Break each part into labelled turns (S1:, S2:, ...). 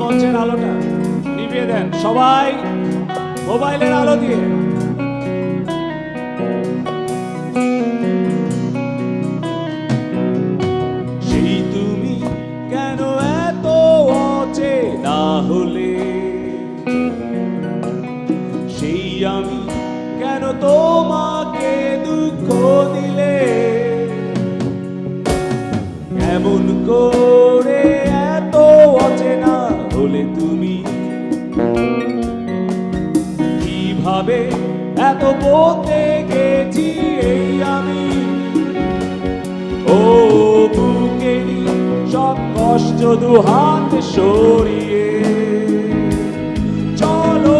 S1: মঞ্চের আলোটা নিভিয়ে দেন সবাই মোবাইলের আলো দিয়ে। কেন এত হলে? সেই আমি কেন তোমাকে দুঃখ দিলে? এমন করে কীভাবে এত বলতে গেছি এই আমি। ও বুকেরই সব কষ্ট দু হাত সরিয়ে। চলো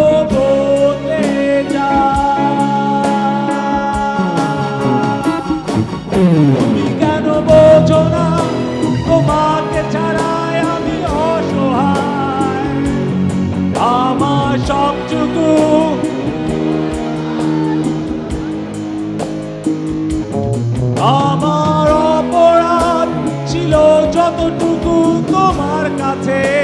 S1: তোমার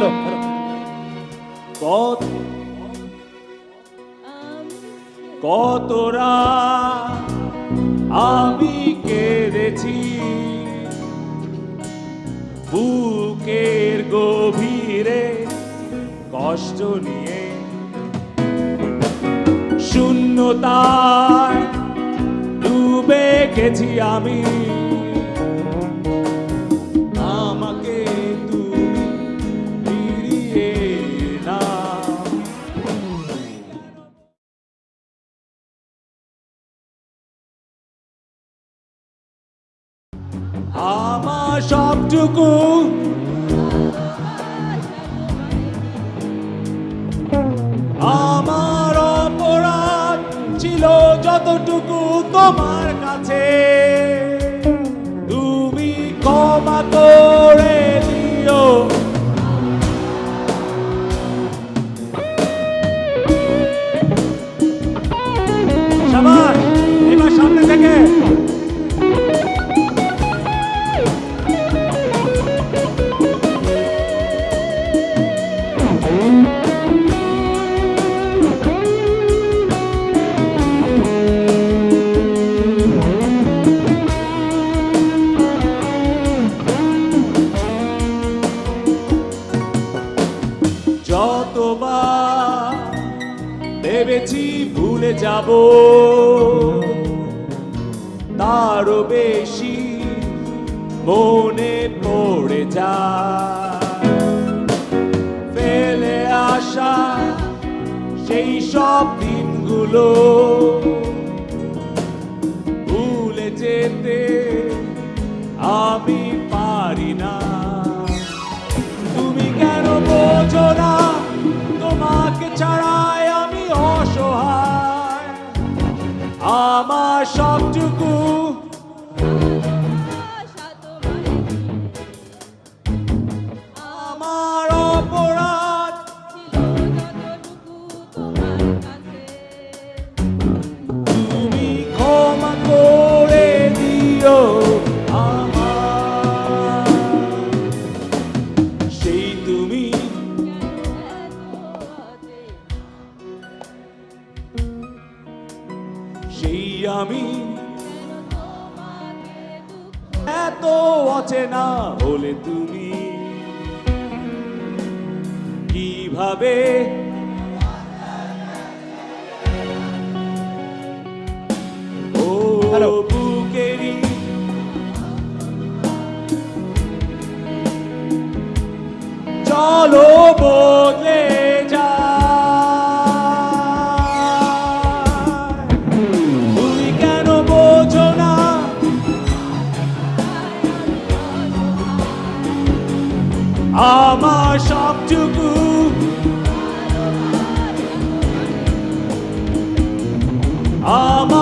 S1: হ্যালো কত কতরা আমি কেঁদেছি। বুকের গভীরে কষ্ট নিয়ে। শূন্যতায় ডুবে গেছি আমি। সবটুকু। আমার অপরাধ ছিল যতটুকু তোমার কাছে। যতবার ভেবেছি ভুলে যাব তারও বেশি মনে পড়ে যায়। আসা সেই সব দিনগুলো। ভুলে যেতে আমি পারি না। তুমি কেন বোঝো না, তোমাকে ছাড়াই আমি অসহায়। আমার সবটুকু আমি। এত অচেনা হলে তুমি কীভাবে? ও বুকেরই চলো বদলে আমার সবটুকু আমার